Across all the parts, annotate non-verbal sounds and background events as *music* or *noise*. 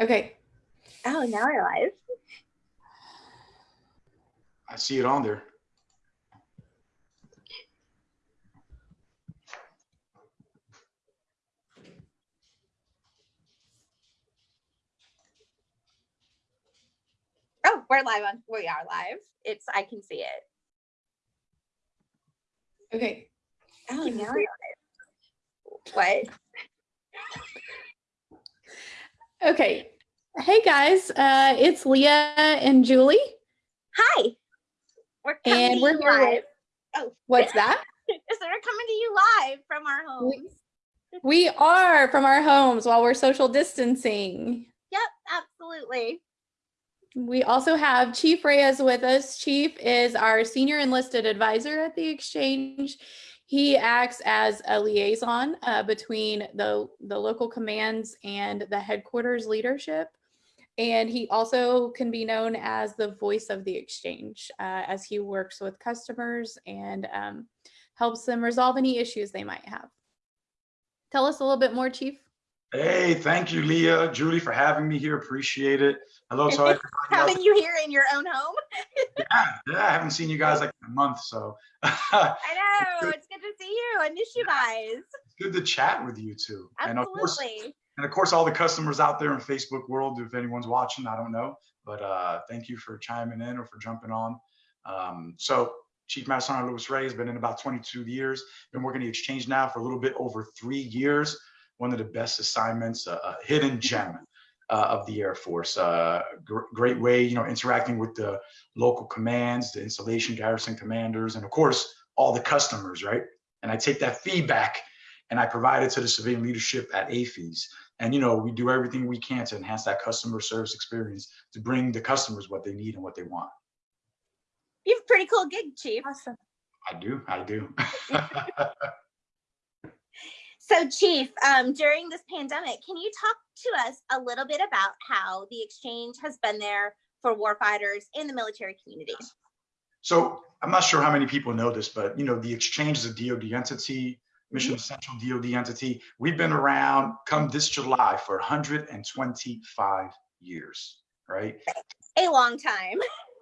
Okay. Oh, now we're live. I see it on there. Oh, we're live on, we are live. It's, I can see it. Okay. Oh, now we're live. What? Okay. Hey guys, uh, it's Leah and Julie, Hi. We're coming and to we're live. with Oh, *laughs* what's that? *laughs* so we're coming to you live from our homes. We are from our homes while we're social distancing. Yep, absolutely. We also have Chief Reyes with us. Chief is our senior enlisted advisor at the exchange. He acts as a liaison uh, between the, the local commands and the headquarters leadership. And he also can be known as the voice of the exchange uh, as he works with customers and um, helps them resolve any issues they might have. Tell us a little bit more, Chief. Hey, thank you, Leah, Julie, for having me here. Appreciate it. Hello to everybody else. Having you here in your own home. *laughs* Yeah, yeah, I haven't seen you guys like in a month, so *laughs* I know. It's good to see you. I miss you guys. good to chat with you too. And of course, and of course, all the customers out there in Facebook world, if anyone's watching, I don't know, but uh, thank you for chiming in or for jumping on. Um, so Chief Master Sergeant Louis Ray has been in about 22 years. Been working the exchange now for a little bit over three years. One of the best assignments, a, a hidden gem uh, of the Air Force. Uh, gr- great way, you know, interacting with the local commands, the installation garrison commanders, and of course, all the customers, right? And I take that feedback and I provide it to the civilian leadership at AAFES. And you know, we do everything we can to enhance that customer service experience to bring the customers what they need and what they want. You have a pretty cool gig, Chief. Awesome. I do, I do. *laughs* So Chief, um, during this pandemic, can you talk to us a little bit about how the exchange has been there for warfighters in the military community? so I'm not sure how many people know this, but you know, the exchange is a DoD entity, mission essential DoD entity. We've been around come this July for 125 years, right? A long time.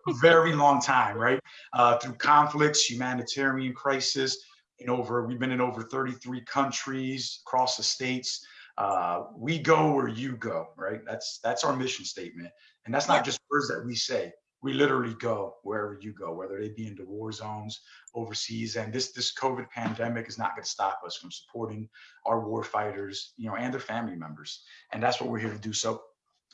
*laughs* very long time, right? Uh, through conflicts, humanitarian crisis, in over we've been in over 33 countries across the states. Uh, we go where you go, right? That's that's our mission statement, and that's not just words that we say. We literally go wherever you go, whether they be into war zones, overseas, and this this COVID pandemic is not going to stop us from supporting our war fighters, you know, and their family members, and that's what we're here to do. So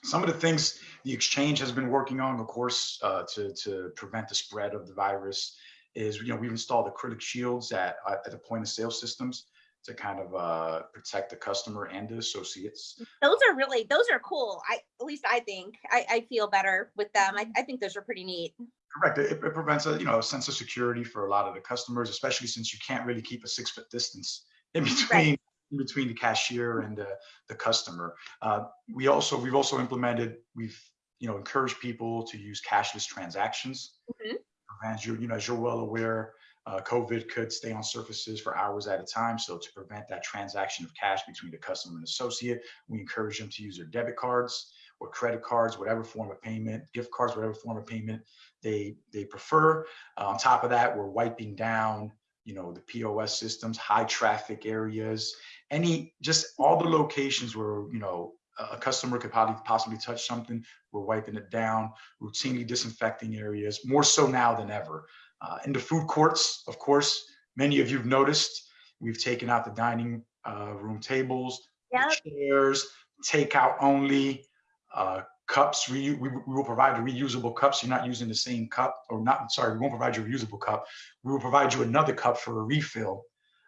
some of the things the exchange has been working on, of course, uh, to, to prevent the spread of the virus is, you know, we've installed acrylic shields at, at the point of sale systems to kind of uh, protect the customer and the associates. Those are really, those are cool. I, at least I think, I, I feel better with them. I, I think those are pretty neat. Correct. It, it prevents a, you know, a sense of security for a lot of the customers, especially since you can't really keep a six foot distance in between in between the cashier and the, the customer. Uh, we also we've also implemented we've you know encouraged people to use cashless transactions. Mhm. As you you know as you're well aware, uh, COVID could stay on surfaces for hours at a time. So to prevent that transaction of cash between the customer and associate, we encourage them to use their debit cards or credit cards, whatever form of payment, gift cards, whatever form of payment they they prefer. Uh, on top of that, we're wiping down you know the POS systems, high traffic areas, any just all the locations where you know a customer could probably possibly touch something. We're wiping it down, routinely disinfecting areas, more so now than ever. Uh, in the food courts, of course, many of you've noticed we've taken out the dining uh, room tables, Yep. chairs, takeout only. Uh, cups, we, we, we will provide the reusable cups. You're not using the same cup, or not, sorry, we won't provide you a reusable cup. We will provide you another cup for a refill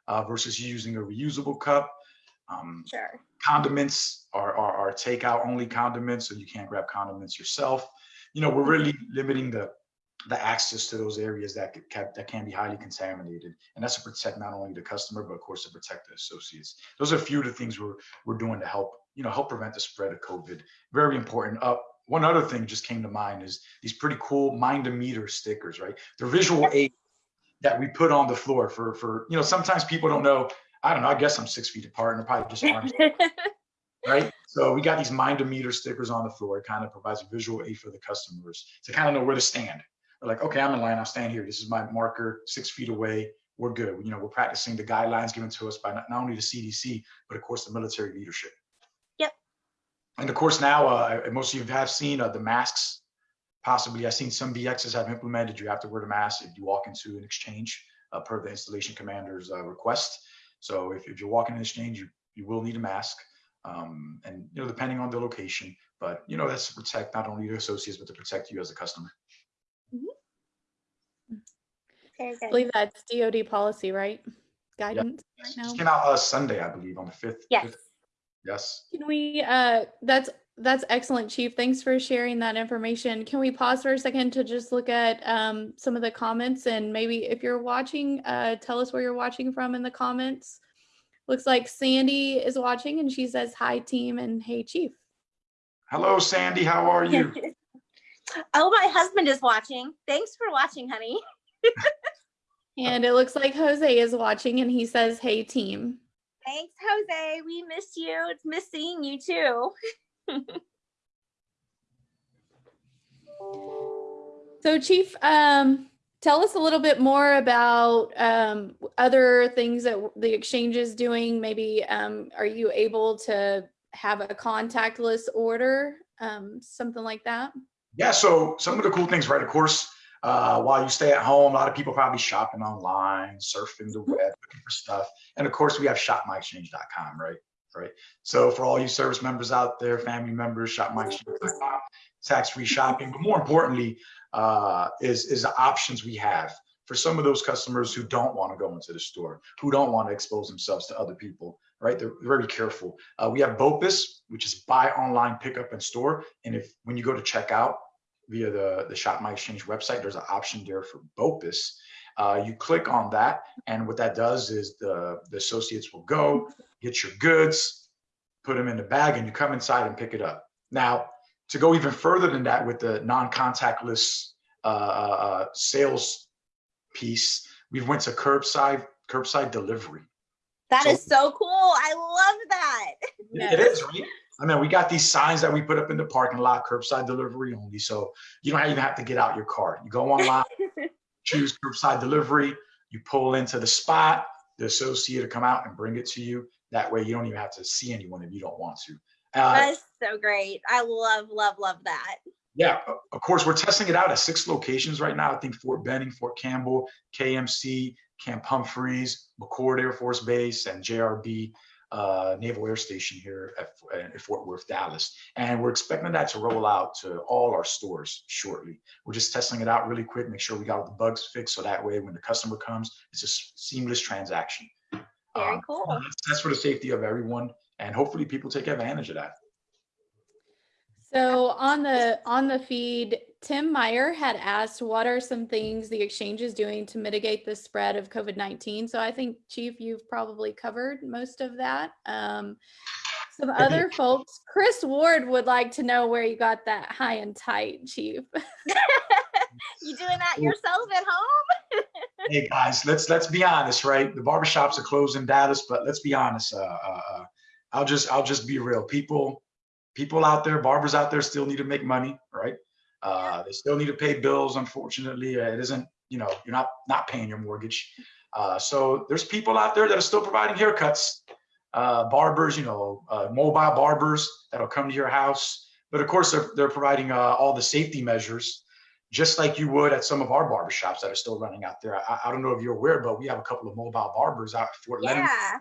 uh, versus using a reusable cup. Um, Sure. condiments are, are, are takeout only condiments, so you can't grab condiments yourself. You know, we're really limiting the the access to those areas that could- ca- that can be highly contaminated, and that's to protect not only the customer but of course to protect the associates. Those are a few of the things we're we're doing to help you know help prevent the spread of COVID. Very important. Uh, one other thing just came to mind is these pretty cool mind a meter stickers, right? They're visual aid that we put on the floor for for you know sometimes people don't know. I don't know. I guess I'm six feet apart and they're probably just arms *laughs* right? So we got these minder meter stickers on the floor. It kind of provides a visual aid for the customers to kind of know where to stand. They're like, okay, I'm in line. I'll stand here. This is my marker, six feet away. We're good. You know, we're practicing the guidelines given to us by not, not only the CDC, but of course the military leadership. Yep. And of course now, uh, most of you have seen uh, the masks. Possibly, I've seen some BXs have implemented. You have to wear the mask if you walk into an exchange uh, per the installation commander's uh, request. So if, if you're walking an exchange, you, you will need a mask. Um, and you know, depending on the location, but you know, that's to protect not only your associates, but to protect you as a customer. Very I believe that's DoD policy, right? Guidance right now. Just came out uh, Sunday, I believe, on the fifth. Yes. fifth- Yes. Can we, uh, that's, that's excellent, Chief. Thanks for sharing that information. Can we pause for a second to just look at, um, some of the comments and maybe if you're watching, uh, tell us where you're watching from in the comments. Looks like Sandy is watching and she says, hi team and hey chief. Hello, Sandy. How are you? *laughs* oh, my husband is watching. Thanks for watching, honey. *laughs* And it looks like Jose is watching and he says, hey team. Thanks, Jose. We miss you. It's miss seeing you too. *laughs* So Chief, um, tell us a little bit more about um, other things that the exchange is doing. Maybe um, are you able to have a contactless order, um, something like that? Yeah, so some of the cool things, right? Of course, uh, while you stay at home, a lot of people probably shopping online, surfing the web, looking for stuff. And of course, we have shopmyexchange.com, right? Right. So for all you service members out there, family members, shopmyexchange.com, tax-free shopping. But more importantly, uh, is is the options we have for some of those customers who don't want to go into the store, who don't want to expose themselves to other people, right? They're very careful. Uh, we have BOPIS, which is buy online, pick up in store. And if when you go to checkout via the, the Shop My Exchange website, there's an option there for BOPIS. Uh, you click on that, and what that does is the, the associates will go, get your goods, put them in the bag, and you come inside and pick it up. Now, to go even further than that with the non-contactless uh, uh, sales piece, we went to curbside curbside delivery. That So- is so cool. I love that. It is, right? I mean, we got these signs that we put up in the parking lot, curbside delivery only. So you don't even have to get out your car. You go *laughs* online, choose curbside delivery, you pull into the spot, the associate will come out and bring it to you. That way you don't even have to see anyone if you don't want to. Uh, That is so great. I love, love, love that. yeah, of course, we're testing it out at six locations right now. I think Fort Benning, Fort Campbell, KMC, Camp Humphreys, McChord Air Force Base, and JRB uh, Naval Air Station here at, at Fort Worth, Dallas. And we're expecting that to roll out to all our stores shortly. We're just testing it out really quick, make sure we got all the bugs fixed, so that way when the customer comes, it's a s- seamless transaction. Very Um, cool. that's- That's for the safety of everyone, and hopefully people take advantage of that. So on the on the feed, Tim Meyer had asked, "What are some things the exchange is doing to mitigate the spread of COVID nineteen?" So I think, Chief, you've probably covered most of that. Um, some other folks, Chris Ward would like to know where you got that high and tight, Chief. *laughs* you doing that yourself at home? *laughs* hey guys, let's let's be honest, right? The barbershops are closed in Dallas, but let's be honest. Uh, uh, uh, I'll just I'll just be real. People people out there, barbers out there, still need to make money, right? Uh, they still need to pay bills. Unfortunately, Uh, it isn't you know you're not not paying your mortgage. Uh, so there's people out there that are still providing haircuts. Uh, barbers, you know, uh, mobile barbers that'll come to your house. But of course, they're, they're providing uh, all the safety measures just like you would at some of our barbershops that are still running out there. I, I don't know if you're aware, but we have a couple of mobile barbers out at Fort Leonard. Yeah.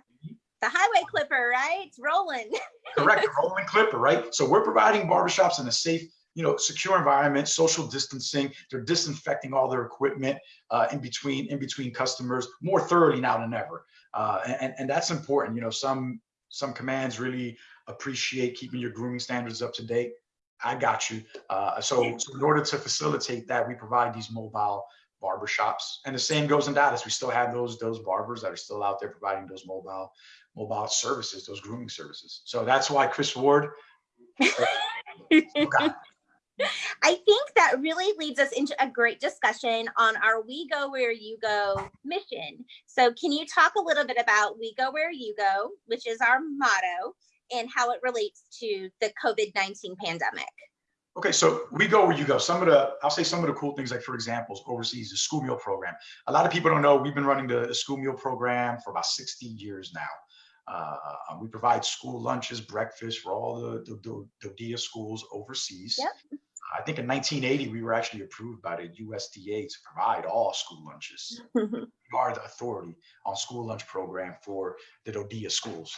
The highway clipper, right? It's rolling. Correct, *laughs* rolling clipper, right? So we're providing barbershops in a safe, you know, secure environment, social distancing. They're disinfecting all their equipment uh, in between in between customers more thoroughly now than ever, uh, and and that's important. You know, some some commands really appreciate keeping your grooming standards up to date. I got you. Uh, so, so in order to facilitate that, we provide these mobile barbershops, and the same goes in Dallas. We still have those those barbers that are still out there providing those mobile mobile services, those grooming services. So that's why Chris Ward. *laughs* *laughs* I think that really leads us into a great discussion on our We Go Where You Go mission. So, can you talk a little bit about We Go Where You Go, which is our motto, and how it relates to the COVID-19 pandemic. Okay, so we go where you go. Some of the, I'll say some of the cool things, like for examples, overseas, the school meal program. A lot of people don't know, we've been running the, the school meal program for about 60 years now. Uh, we provide school lunches, breakfast for all the, the, the, the DIA schools overseas. Yep. I think in 1980, we were actually approved by the USDA to provide all school lunches. *laughs* We are the authority on school lunch program for the DoDEA schools.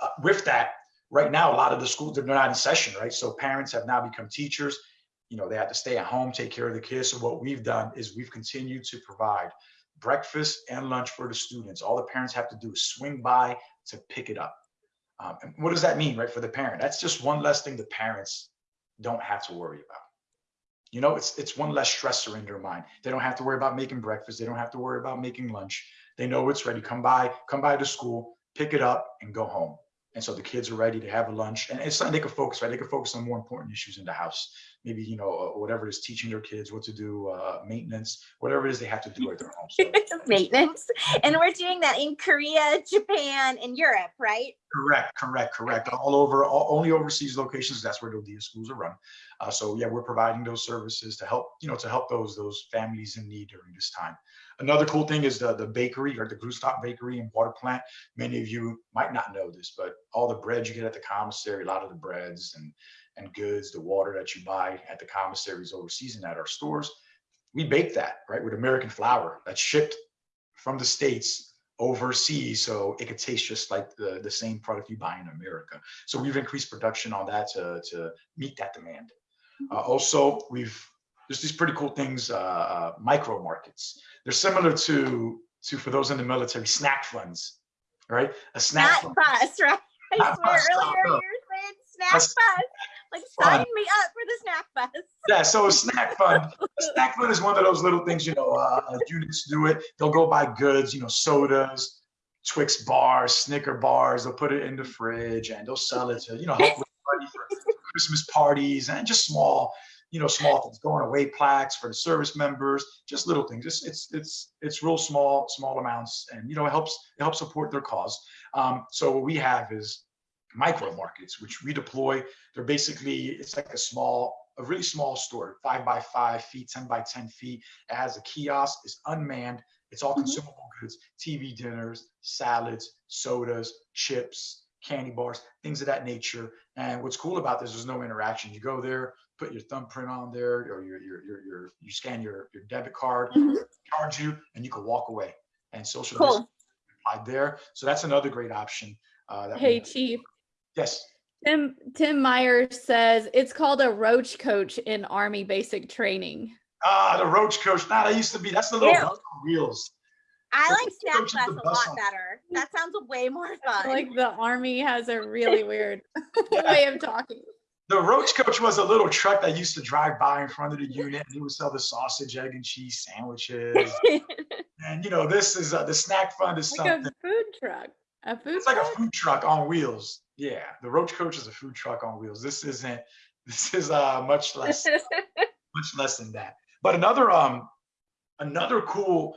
Uh, with that, right now, a lot of the schools, they're not in session, right? So parents have now become teachers. You know, they have to stay at home, take care of the kids. So what we've done is we've continued to provide breakfast and lunch for the students. All the parents have to do is swing by to pick it up. Um, and what does that mean, right, for the parent? That's just one less thing the parents don't have to worry about. You know, it's it's one less stressor in their mind. They don't have to worry about making breakfast. They don't have to worry about making lunch. They know it's ready. Come by, come by to school, pick it up, and go home. And so the kids are ready to have a lunch, and it's something they can focus. Right, they can focus on more important issues in the house. Maybe you know uh, whatever it is, teaching their kids what to do, uh, maintenance, whatever it is they have to do at their home. So, *laughs* Maintenance. And we're doing that in Korea, Japan, and Europe, right? Correct, correct, correct. All over, all, only overseas locations. That's where the schools are run. Uh, so yeah, we're providing those services to help, you know, to help those those families in need during this time. Another cool thing is the the bakery or the Grünstadt Bakery and Water Plant. Many of you might not know this, but all the bread you get at the commissary, a lot of the breads and and goods, the water that you buy at the commissaries overseas and at our stores, we bake that right with American flour that's shipped from the states overseas so it could taste just like the, the same product you buy in America. So we've increased production on that to, to meet that demand. Uh, also, we've there's these pretty cool things, uh, uh, micro markets. They're similar to to for those in the military snack funds, right? A snack Snack fund. bus, *laughs* right? I Snack swear bus, earlier you were saying snack That's bus. Like fun. sign me up for the snack bus. Yeah, so a snack *laughs* fund. A snack fund is one of those little things, you know, uh, uh, units do it. They'll go buy goods, you know, sodas, Twix bars, Snicker bars. They'll put it in the fridge and they'll sell it to, you know, help *laughs* with for Christmas parties and just small, you know, small things. Going away plaques for the service members, just little things. It's it's it's it's real small, small amounts, and you know, it helps it helps support their cause. Um, so what we have is micro markets, which we deploy. They're basically it's like a small, a really small store, five by five feet, ten by ten feet. It has a kiosk. It's unmanned. It's all Mhm. consumable goods: TV dinners, salads, sodas, chips, candy bars, things of that nature. And what's cool about this is no interaction. You go there, put your thumbprint on there, or your your your, your you scan your your debit card, Mhm. charge you, and you can walk away. And social Cool. applied there. So that's another great option. Uh, that Hey. Chief. Yes. Tim Tim Meyer says it's called a roach coach in Army basic training. Ah, the roach coach. Nah, that used to be. That's the little on wheels. I like what snack coaches bus the a lot on. better. That sounds way more fun. like the Army has a really weird *laughs* Yeah. way of talking. The roach coach was a little truck that used to drive by in front of the unit. And he would sell the sausage, egg, and cheese sandwiches. *laughs* and you know, this is uh, the snack fund is Like something. a food truck. A food It's like a food truck on wheels. Yeah, the roach coach is a food truck on wheels. This isn't. This is uh much less. *laughs* much less than that. But another um another cool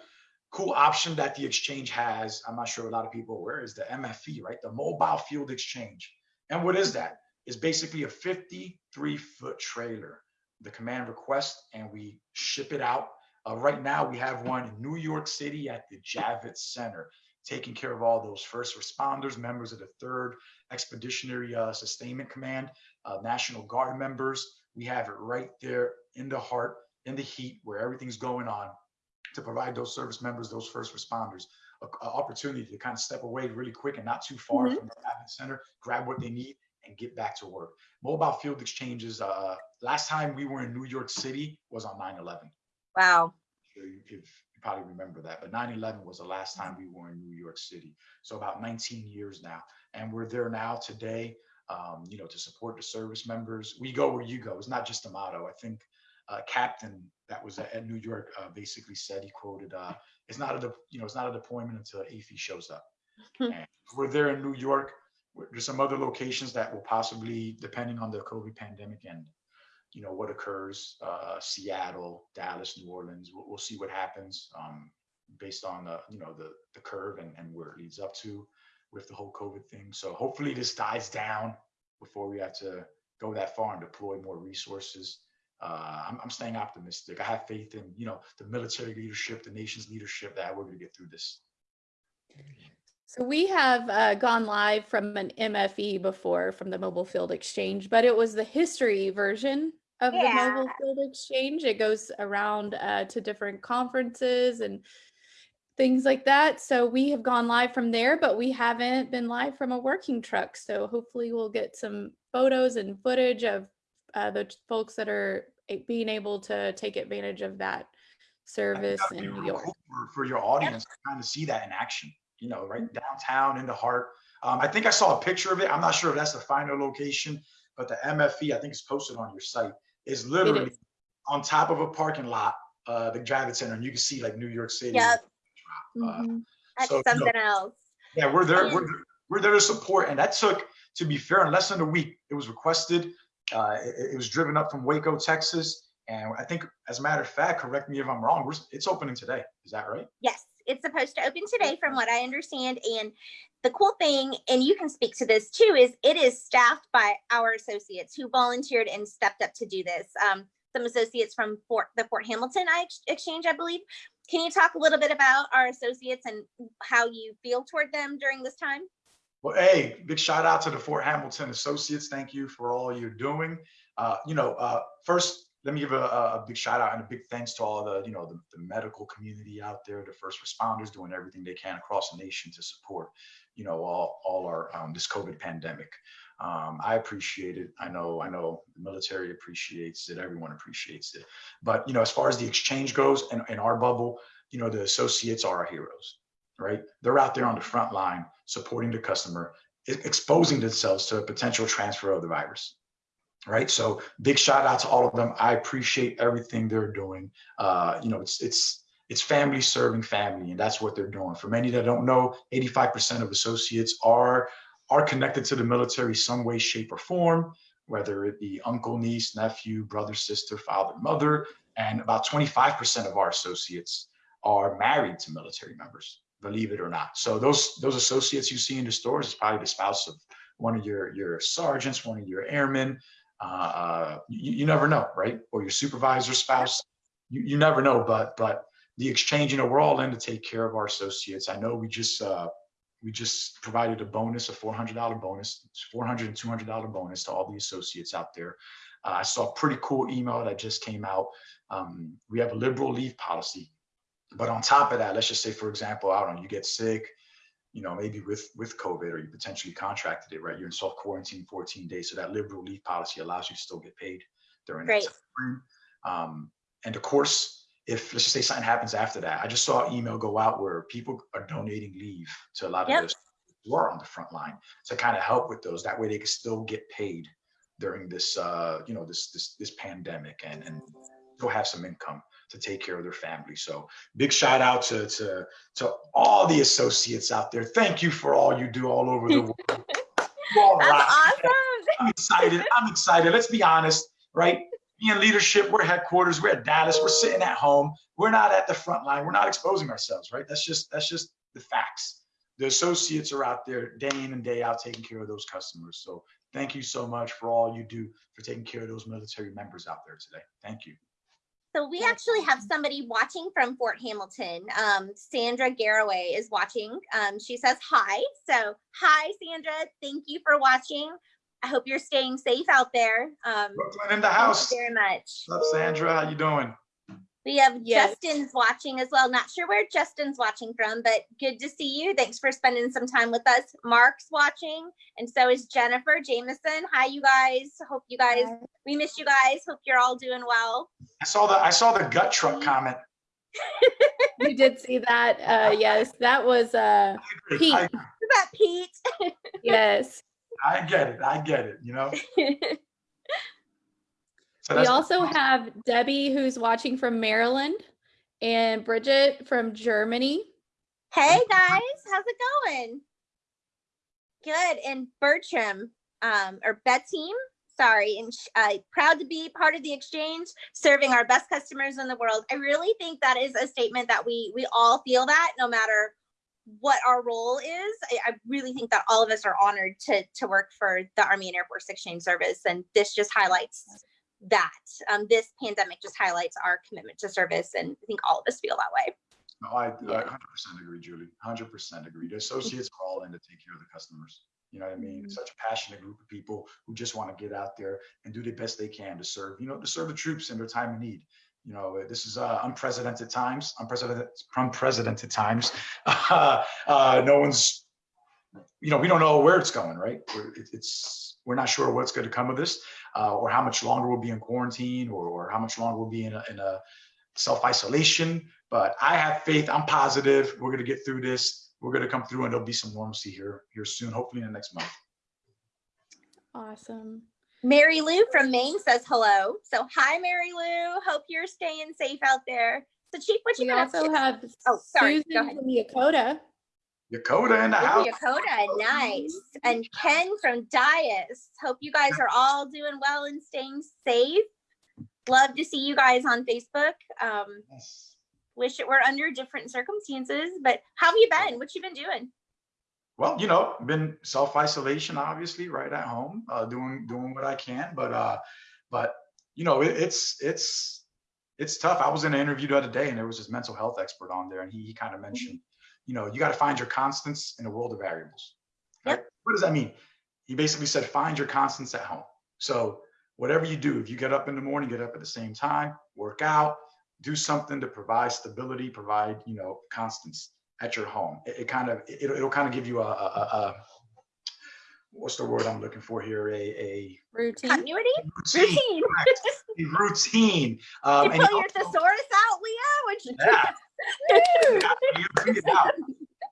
cool option that the exchange has, I'm not sure a lot of people are aware, is the MFE, right? The mobile field exchange. And what is that? It's basically a 53 foot trailer. The command request and we ship it out. Uh, right now we have one in New York City at the Javits Center, taking care of all those first responders, members of the third expeditionary uh, sustainment command, uh, National Guard members. We have it right there in the heart, in the heat, where everything's going on, to provide those service members, those first responders, a, a opportunity to kind of step away really quick and not too far Mhm. from the Javits Center, grab what they need, and get back to work. Mobile field exchanges. Uh, last time we were in New York City was on 9/11 wow. sure you, if you probably remember that, but 9/11 was the last time we were in New York City. So about 19 years now, and we're there now today. Um, you know, to support the service members. We go where you go. It's not just a motto. I think uh, Captain that was at, at New York uh, basically said he quoted, uh, "It's not a de- you know it's not a deployment until AAFES shows up." Hmm. and we're there in New York. There's some other locations that will possibly, depending on the COVID pandemic and you know what occurs uh seattle dallas new orleans we'll, we'll see what happens um based on the you know the the curve and, and where it leads up to with the whole COVID thing. So hopefully this dies down before we have to go that far and deploy more resources. Uh, I'm, I'm staying optimistic. I have faith in, you know, the military leadership, the nation's leadership that we're going to get through this. So we have uh, gone live from an MFE before from the Mobile Field Exchange, but it was the history version of the Mobile Field Exchange. It goes around uh, to different conferences and things like that. So we have gone live from there, but we haven't been live from a working truck. So hopefully we'll get some photos and footage of uh, the folks that are being able to take advantage of that service that'd in New York. For, for your audience, to kind of see that in action, you know, right downtown in the heart. Um, I think I saw a picture of it. I'm not sure if that's the final location, but the MFE, I think it's posted on your site, is literally is. on top of a parking lot, uh, the Javits Center, and you can see like New York City. Yep. Uh, Mhm. That's So, you know, something else. Yeah, we're there. We're, we're there to support. And that took, to be fair, in less than a week. It was requested. Uh, it, it was driven up from Waco, Texas. And I think, as a matter of fact, correct me if I'm wrong, it's opening today. Is that right? Yes, it's supposed to open today from what I understand. And the cool thing, and you can speak to this too, is it is staffed by our associates who volunteered and stepped up to do this. Um, some associates from Fort, the Fort Hamilton I- Exchange, I believe. Can you talk a little bit about our associates and how you feel toward them during this time? Well, hey, big shout out to the Fort Hamilton Associates. Thank you for all you're doing. Uh, you know, uh, first, let me give a, a big shout out and a big thanks to all the, you know, the, the medical community out there, the first responders doing everything they can across the nation to support, you know, all, all our, um, this COVID pandemic. Um, I appreciate it. I know, I know the military appreciates it. Everyone appreciates it. But, you know, as far as the exchange goes in, in our bubble, you know, the associates are our heroes, right? They're out there on the front line supporting the customer, exposing themselves to a potential transfer of the virus. Right. So big shout out to all of them. I appreciate everything they're doing. Uh, you know, it's it's it's family serving family, and that's what they're doing. For many that don't know, 85% of associates are are connected to the military some way, shape, or form, whether it be uncle, niece, nephew, brother, sister, father, mother, and about 25% of our associates are married to military members believe it or not. So those those associates you see in the stores is probably the spouse of one of your your sergeants, one of your airmen. Uh, uh, you, you never know, right? Or your supervisor spouse. You, you never know, but but the exchange, you know, we're all in to take care of our associates. I know we just uh, we just provided a bonus, a $400 bonus, $400 and $200 bonus to all the associates out there. Uh, I saw a pretty cool email that just came out. Um, we have a liberal leave policy but on top of that, let's just say, for example, I don't know, you get sick, you know, maybe with with COVID or you potentially contracted it, right? You're in self quarantine 14 days. So that liberal leave policy allows you to still get paid during that time. Um, and of course, if let's just say something happens after that, I just saw an email go out where people are donating leave to a lot of Yep. those who are on the front line to kind of help with those. That way they can still get paid during this uh, you know, this this this pandemic and and still have some income to take care of their family. So big shout out to to to all the associates out there. Thank you for all you do all over the world. *laughs* That's awesome. I'm excited. I'm excited. Let's be honest, right? Being leadership, we're headquarters, we're at Dallas, we're sitting at home, we're not at the front line, we're not exposing ourselves, right? That's just that's just the facts. The associates are out there day in and day out taking care of those customers. So thank you so much for all you do for taking care of those military members out there today. Thank you. So we actually have somebody watching from Fort Hamilton. Um, Sandra Garraway is watching. Um, she says hi. So hi, Sandra. Thank you for watching. I hope you're staying safe out there. Um, Brooklyn in the house. thank you very much. What's up, Sandra? How you doing? We have Yes. Justin's watching as well. Not sure where Justin's watching from, but good to see you. Thanks for spending some time with us. Mark's watching, and so is Jennifer Jameson. Hi, you guys. Hope you guys, we miss you guys. Hope you're all doing well. I saw the I saw the gut truck comment. *laughs* You did see that. Uh, yes, that was uh, Pete. I, Is that Pete? yes. I get it. I get it. You know. *laughs* So We also have Debbie who's watching from Maryland and Bridget from Germany. Hey guys, how's it going? Good. And Bertram, um, or Beteam, sorry, and uh, proud to be part of the exchange, serving our best customers in the world. I really think that is a statement that we we all feel that no matter what our role is. I, I really think that all of us are honored to to work for the Army and Air Force Exchange Service, and this just highlights that. Um, this pandemic just highlights our commitment to service, and I think all of us feel that way. No, I, I 100% agree, Julie. 100% agree. The associates are all in to take care of the customers. You know what I mean? It's such a passionate group of people who just want to get out there and do the best they can to serve, you know, to serve the troops in their time of need. You know, this is uh, unprecedented times, unprecedented, unprecedented times. *laughs* Uh, uh, no one's, you know, we don't know where it's going, right? We're, it, it's, we're not sure what's going to come of this, uh, or how much longer we'll be in quarantine, or, or how much longer we'll be in a, in a self isolation. But I have faith. I'm positive. We're going to get through this. We're going to come through, and there'll be some normalcy here here soon. Hopefully, in the next month. Awesome. Mary Lou from Maine says hello. So hi, Mary Lou. Hope you're staying safe out there. So Chief, what you We been also to? have Oh, sorry, go Susan ahead. from Yokota. Yokota in the house. Yokota, nice. And Ken from Dyess. Hope you guys are all doing well and staying safe. Love to see you guys on Facebook. Um, Yes. wish it were under different circumstances, but how have you been? What you been doing? Well, you know, been self isolation, obviously, right at home, uh, doing doing what I can. But uh, but you know, it, it's it's it's tough. I was in an interview the other day, and there was this mental health expert on there, and he he kind of mentioned, you know, you got to find your constants in a world of variables. Right? What does that mean? He basically said, find your constants at home. So whatever you do, if you get up in the morning, get up at the same time, work out, do something to provide stability, provide you know constants at your home. It, it kind of it, it'll kind of give you a, a, a what's the word I'm looking for here? A a Routine. Continuity? routine, Routine. a routine. Um, you and pull your also- thesaurus out, Leah? Which *laughs* yeah, you bring it out.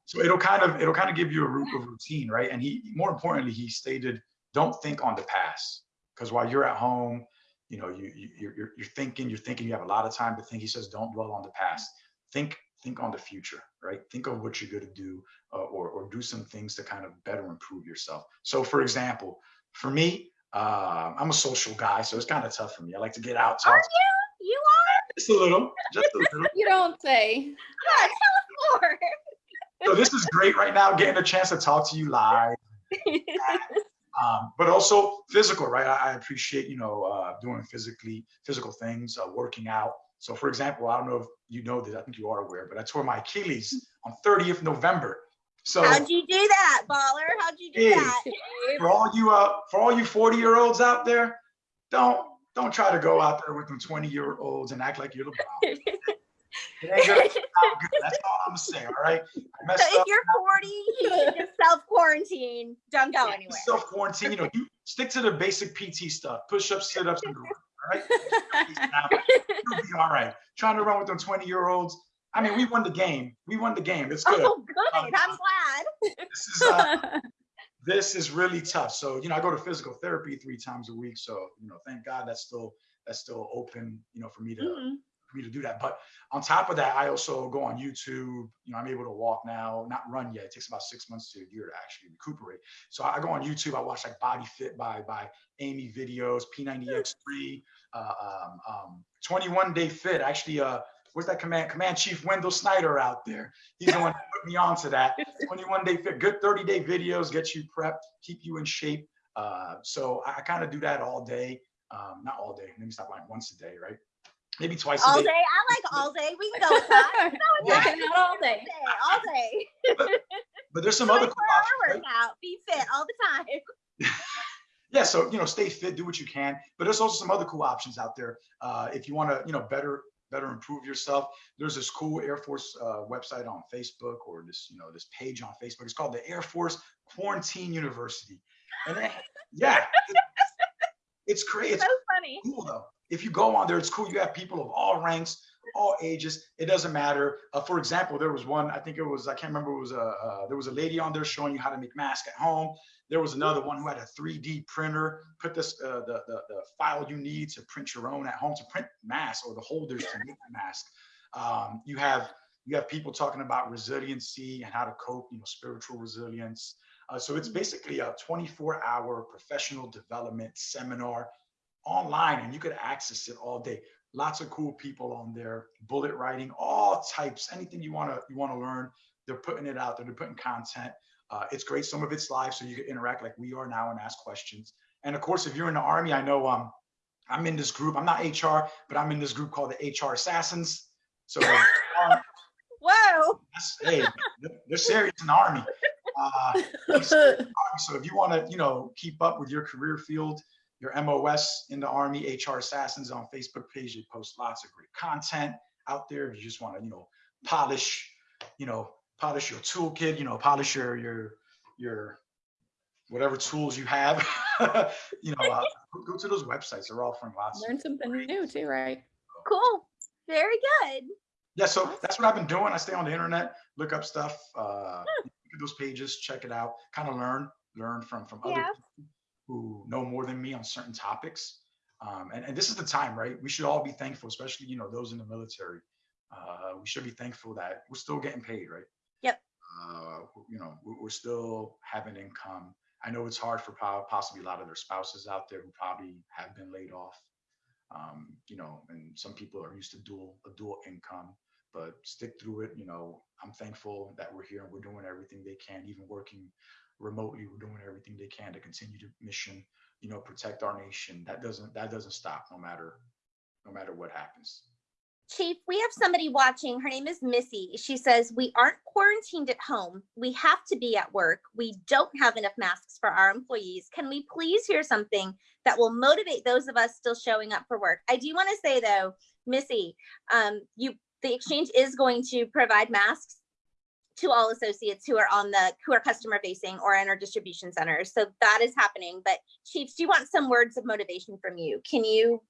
So it'll kind of it'll kind of give you a root of routine, right? And he more importantly, he stated, don't think on the past because while you're at home, you know, you, you you're you're- you're thinking, you're thinking, you have a lot of time to think. He says, don't dwell on the past. Think think on the future, right? Think of what you're going to do, uh, or or do some things to kind of better improve yourself. So, for example, for me, uh, I'm a social guy, so it's kind of tough for me. I like to get out, talk Are you? You are? just a little, just a little. *laughs* You don't say. Yeah, *laughs* tell us more. so this is great right now, getting a chance to talk to you live. *laughs* Um, but also physical, right? I, I appreciate, you know, uh, doing physically physical things, uh, working out. So, for example, I don't know if you know this. I think you are aware, but I tore my Achilles on 30th November. So How'd you do that, baller? How'd you do Hey. that? for all you uh, for all you 40 year olds out there, don't don't try to go out there with them 20 year olds and act like you're LeBron. *laughs* It ain't gonna turn good. That's all I'm gonna. All right. So if you're 40, you should just self quarantine. Don't go anywhere. Self quarantine. You know, you stick to the basic PT stuff: push ups, sit ups, and. All right. You'll *laughs* be all right. Trying to run with them 20 year olds. I mean, we won the game. We won the game. It's good. Oh, good. I'm glad. This is uh, *laughs* this is really tough. So, you know, I go to physical therapy three times a week. So, you know, thank God that's still that's still open, you know, for me to Mhm. For me to do that. But on top of that, I also go on YouTube. You know, I'm able to walk now, not run yet. It takes about six months to a year to actually recuperate. So I go on YouTube. I watch like Body Fit by by Amy videos, P90X3, uh, um, um, 21 Day Fit. Actually, uh, where's that command command chief Wendell Snyder out there? He's the one that put me onto that. 21 Day Fit, good 30 day videos, get you prepped, keep you in shape. Uh, so I, I kind of do that all day. Um, not all day. Let me stop lying. Once a day, right? Maybe twice a day. All day. day. I like *laughs* all day. We can go with that. *laughs* Yeah. Working out all day. All day. All day. But there's some other cool 24 hour options. right? workout. Be fit all the time. *laughs* Yeah, so you know, stay fit, do what you can. But there's also some other cool options out there. Uh, if you want to, you know, better better improve yourself, there's this cool Air Force uh, website on Facebook or this, you know, this page on Facebook. It's called the Air Force Quarantine University. And then, yeah, it- it's crazy. It's So funny. cool though. If you go on there, it's cool. You have people of all ranks, all ages. It doesn't matter. Uh, for example, there was one. I think it was. I can't remember. It was a. Uh, there was a lady on there showing you how to make masks at home. There was another one who had a 3D printer. Put this uh, the, the the file you need to print your own at home to print masks or the holders to make the mask. Um, you have you have people talking about resiliency and how to cope. You know, spiritual resilience. Uh, so it's basically a 24-hour professional development seminar online and you could access it all day lots of cool people on there bullet writing all types anything you want to you want to learn they're putting it out there, they're putting content. Uh, it's great. Some of it's live, so you can interact like we are now and ask questions. And of course, if you're in the army, I know um, I'm in this group. I'm not HR, but I'm in this group called the HR Assassins. So *laughs* um, Whoa. hey, they're- they're serious in the army. Uh, *laughs* so if you want to, you know, keep up with your career field, your MOS in the Army, HR Assassins on Facebook page, they post lots of great content out there. If you just want to, you know, polish, you know, polish your toolkit, you know, polish your your your whatever tools you have, *laughs* you know, uh, go- go to those websites. They're offering lots. Learn something new too, right? Cool. Very good. Yeah, so that's what I've been doing. I stay on the internet, look up stuff, uh, look at those pages, check it out, kind of learn, learn from from other people who know more than me on certain topics. Um, and, and this is the time, right? We should all be thankful, especially you know those in the military. Uh, we should be thankful that we're still getting paid, right? Yep. Uh, you know, we're, still having income. I know it's hard for possibly a lot of their spouses out there who probably have been laid off. Um, you know, and some people are used to dual a dual income but stick through it. You know, I'm thankful that we're here and we're doing everything they can, even working remotely. We're doing everything they can to continue to mission, you know, protect our nation. That doesn't that doesn't stop no matter no matter what happens. Chief, we have somebody watching. Her name is Missy. She says, We aren't quarantined at home. We have to be at work. We don't have enough masks for our employees. Can we please hear something that will motivate those of us still showing up for work? I do want to say, though, Missy, um, you the exchange is going to provide masks to all associates who are on the who are customer facing or in our distribution centers. So that is happening. But Chiefs, do you want some words of motivation from you? Can you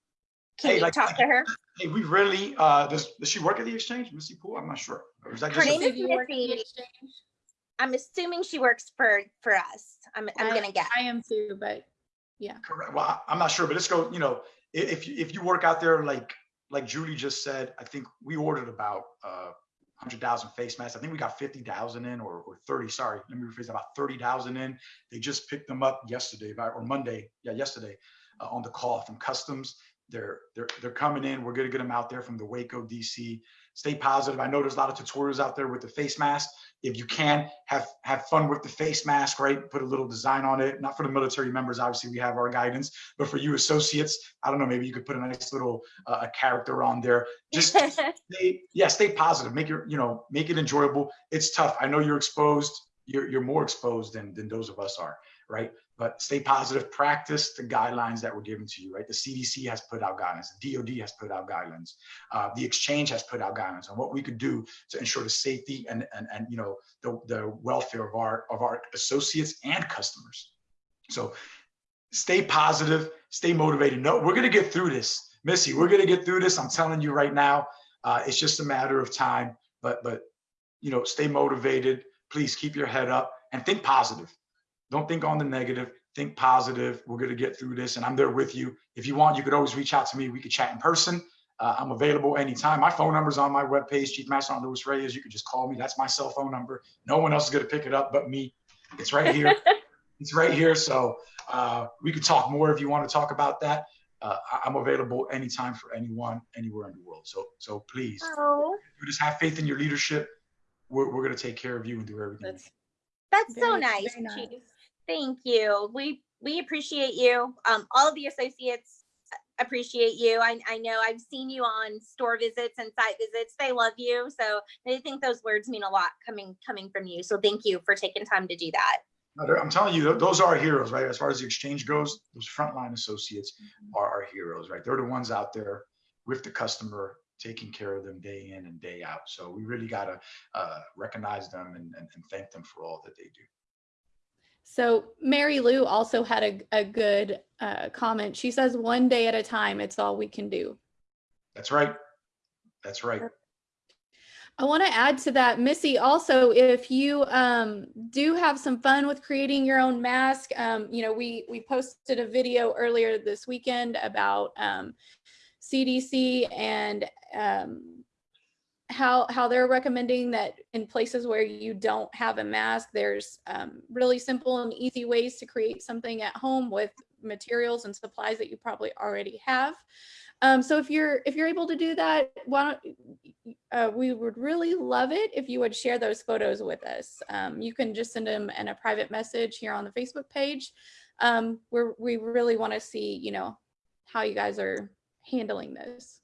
can Hey, you like- talk to her? Hey, we really uh does does she work at the exchange, Missy Poole? I'm not sure. Or is that Her just a- name is you work at the Missy. exchange? I'm assuming she works for for us. I'm I'm I- gonna guess. I am too, but yeah. Correct. Well, I- I'm not sure, but let's go, you know, if you, if you work out there, like, like Julie just said, I think we ordered about, uh, hundred thousand face masks. I think we got fifty thousand in or, or thirty, sorry, let me rephrase, about thirty thousand in. They just picked them up yesterday, or Monday, yeah, yesterday, uh, on the call from customs. They're, they're, they're coming in. We're gonna get them out there from the Waco DC. Stay positive. I know there's a lot of tutorials out there with the face mask. If you can, have, have fun with the face mask, right? Put a little design on it. Not for the military members, obviously, we have our guidance, but for you associates, I don't know, maybe you could put a nice little, uh, a character on there. Just *laughs* stay, yeah, stay positive. Make your, you know, make it enjoyable. It's tough. I know you're exposed. You're, you're more exposed than, than those of us are, right? But stay positive. Practice the guidelines that were given to you, right? The CDC has put out guidelines. The DoD has put out guidelines. Uh, the exchange has put out guidelines on what we could do to ensure the safety and, and, and you know, the, the welfare of our, of our associates and customers. So stay positive, stay motivated. No, we're gonna get through this. Missy, we're gonna get through this. I'm telling you right now. Uh, it's just a matter of time. But but you know, stay motivated. Please keep your head up and think positive. Don't think on the negative. Think positive. We're gonna get through this, and I'm there with you. If you want, you could always reach out to me. We could chat in person. Uh, I'm available anytime. My phone number's on my webpage, Chief Master on Louis Reyes. You could just call me. That's my cell phone number. No one else is gonna pick it up but me. It's right here. *laughs* it's right here. So uh, we could talk more if you want to talk about that. Uh, I- I'm available anytime for anyone, anywhere in the world. So so please oh, we just have faith in your leadership. We're, we're going to take care of you and do everything. that's that's so nice, nice. Chief. Thank you. We we appreciate you. Um, all of the associates appreciate you. I I know I've seen you on store visits and site visits. They love you, so they think those words mean a lot coming coming from you. So thank you for taking time to do that. I'm telling you, those are heroes, right? As far as the exchange goes, those frontline associates Mm-hmm. are our heroes, right? They're the ones out there with the customer, taking care of them day in and day out. So we really got to uh, recognize them and, and, and thank them for all that they do. So Mary Lou also had a, a good uh, comment. She says, one day at a time, it's all we can do. That's right. That's right. I want to add to that, Missy, also, if you um, do have some fun with creating your own mask, um, you know, we, we posted a video earlier this weekend about um, CDC and um, how, how they're recommending that in places where you don't have a mask, there's um, really simple and easy ways to create something at home with materials and supplies that you probably already have. Um, so if you're if you're able to do that, why don't uh, we would really love it if you would share those photos with us. Um, you can just send them in a private message here on the Facebook page. Um, we're, we really want to see, you know, how you guys are handling this.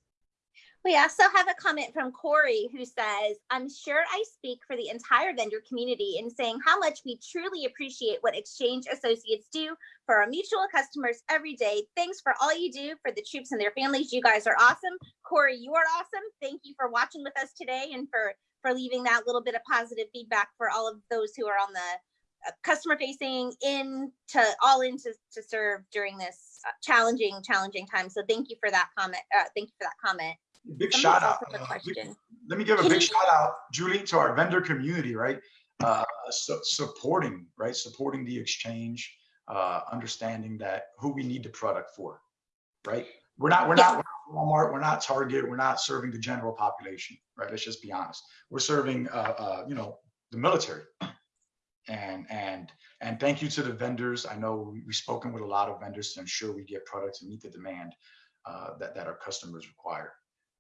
We also have a comment from Corey who says, I'm sure I speak for the entire vendor community in saying how much we truly appreciate what Exchange Associates do for our mutual customers every day. Thanks for all you do for the troops and their families. You guys are awesome. Corey, you are awesome. Thank you for watching with us today and for, for leaving that little bit of positive feedback for all of those who are on the uh, customer facing in to all in to, to serve during this uh, challenging, challenging time. So thank you for that comment. Uh, thank you for that comment. Big Somebody shout out. uh, big- Let me give a big shout out, Julie, to our vendor community, right? Uh, su- supporting, right? Supporting the exchange, uh, understanding that who we need the product for, right? We're not, we're not Walmart, we're not Target, we're not serving the general population, right? Let's just be honest. We're serving, uh, uh, you know, the military. And, and, and thank you to the vendors. I know we- we've spoken with a lot of vendors to ensure we get products and meet the demand uh, that, that our customers require.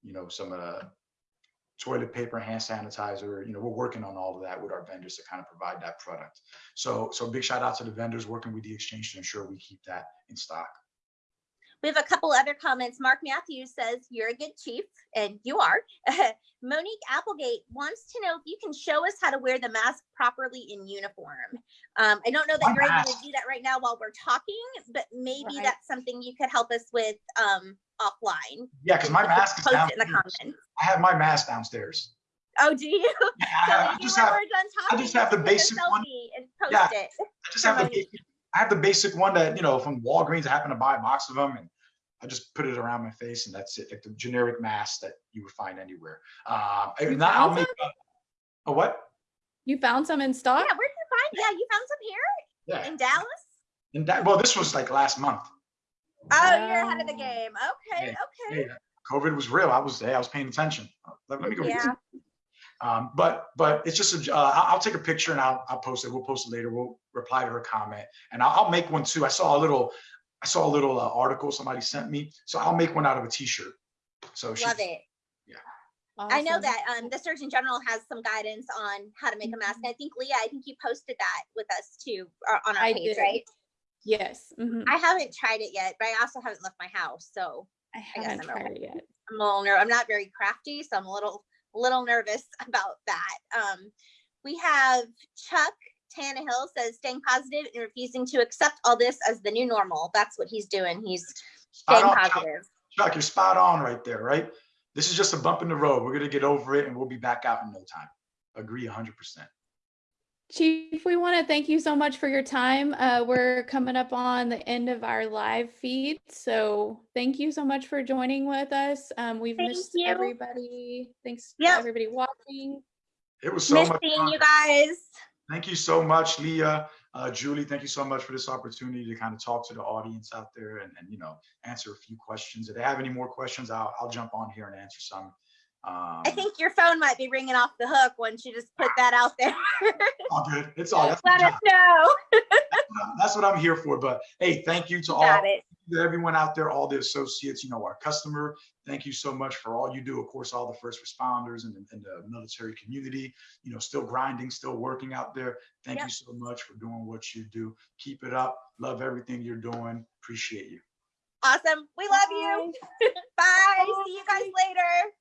You know, some of the toilet paper, hand sanitizer, you know, we're working on all of that with our vendors to kind of provide that product. So, so big shout out to the vendors working with the exchange to ensure we keep that in stock. We have a couple other comments. Mark Matthews says, you're a good chief, and you are. *laughs* Monique Applegate wants to know if you can show us how to wear the mask properly in uniform. Um, I don't know that My you're able to do that right now while we're talking, but maybe Right. that's something you could help us with um, offline. Yeah, because my You could mask is Post it in the downstairs. comments. I have my mask downstairs. Oh, do you? Yeah, *laughs* So I, I just have, we're done talking, just have the basic one. And post Yeah. it. I just have the, basic- I have the basic one that, you know, from Walgreens, I happen to buy a box of them and I just put it around my face and that's it, like the generic mask that you would find anywhere. Um, if You not, I'll make a, a what? You found some in stock? Yeah, where'd you find? Yeah, you found some here Yeah. in Dallas? And that, well, this was like last month. Oh, you're ahead of the game. Okay, Yeah, okay. yeah, COVID was real. I was, hey, I was paying attention. Let, let me go. Yeah. Um, but, but it's just, a, uh, I'll, I'll take a picture and I'll, I'll post it. We'll post it later. We'll reply to her comment and I'll, I'll make one too. I saw a little, I saw a little uh, article somebody sent me. So I'll make one out of a t-shirt. So she, Love it. Yeah. I know that um, the Surgeon General has some guidance on how to make a mask. And I think Leah, I think you posted that with us too uh, on our I page, did. right? Yes. mhm. I haven't tried it yet, but I also haven't left my house, so I haven't I am a- tried it yet. I'm a little ner- I'm not very crafty, so I'm a little little nervous *laughs* about that. Um, we have Chuck Tannehill says staying positive and refusing to accept all this as the new normal. That's what he's doing. He's staying on, Chuck. positive. Chuck, you're spot on right there, right? This is just a bump in the road. We're going to get over it and we'll be back out in no time. Agree hundred percent. Chief, we want to thank you so much for your time. Uh, we're coming up on the end of our live feed, so thank you so much for joining with us. Um, we've Thank missed you. everybody. Thanks to Yep. everybody watching. It was so Miss much seeing fun. you guys. Thank you so much, Leah. Uh, Julie, thank you so much for this opportunity to kind of talk to the audience out there and, and you know, answer a few questions. If they have any more questions, I'll, I'll jump on here and answer some. Um, I think your phone might be ringing off the hook once you just put that out there. *laughs* all good. It's all, that's, *laughs* Let us know. that's what I'm here for. But hey, thank you to all it. to everyone out there, all the associates, you know, our customer. Thank you so much for all you do. Of course, all the first responders and, and the military community, you know, still grinding, still working out there. Thank Yep. you so much for doing what you do. Keep it up. Love everything you're doing. Appreciate you. Awesome. We love you. Bye. *laughs* See you guys later.